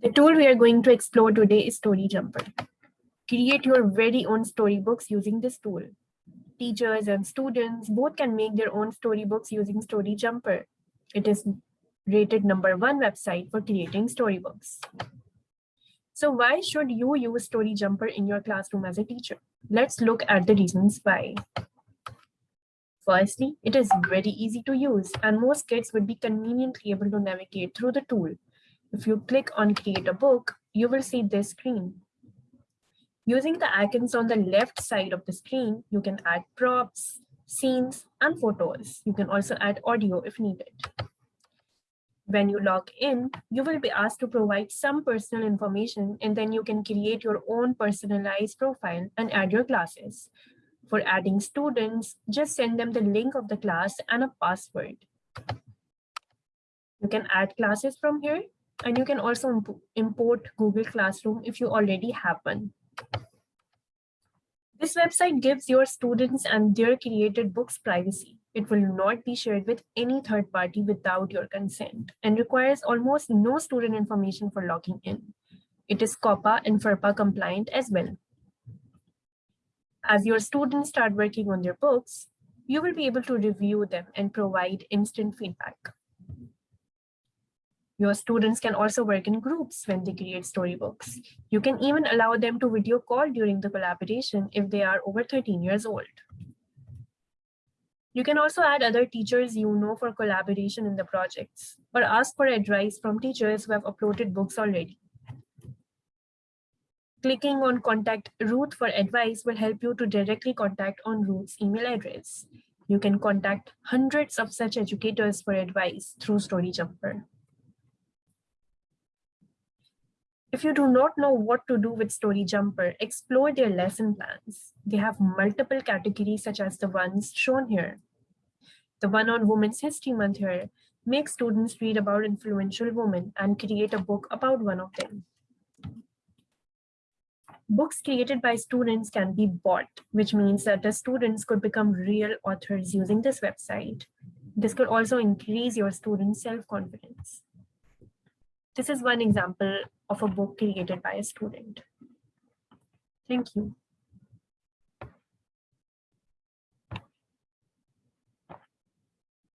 The tool we are going to explore today is Story Jumper. Create your very own storybooks using this tool. Teachers and students both can make their own storybooks using Story Jumper. It is rated number one website for creating storybooks. So why should you use Story Jumper in your classroom as a teacher? Let's look at the reasons why. Firstly, it is very easy to use and most kids would be conveniently able to navigate through the tool. If you click on create a book, you will see this screen. Using the icons on the left side of the screen, you can add props, scenes, and photos. You can also add audio if needed. When you log in, you will be asked to provide some personal information and then you can create your own personalized profile and add your classes. For adding students, just send them the link of the class and a password. You can add classes from here and you can also import Google Classroom if you already have one. This website gives your students and their created books privacy. It will not be shared with any third party without your consent and requires almost no student information for logging in. It is COPPA and FERPA compliant as well. As your students start working on their books, you will be able to review them and provide instant feedback. Your students can also work in groups when they create storybooks. You can even allow them to video call during the collaboration if they are over 13 years old. You can also add other teachers you know for collaboration in the projects or ask for advice from teachers who have uploaded books already. Clicking on contact Ruth for advice will help you to directly contact on Ruth's email address. You can contact hundreds of such educators for advice through StoryJumper. If you do not know what to do with Story Jumper, explore their lesson plans. They have multiple categories such as the ones shown here. The one on Women's History Month here makes students read about influential women and create a book about one of them. Books created by students can be bought, which means that the students could become real authors using this website. This could also increase your students' self-confidence. This is one example of a book created by a student. Thank you.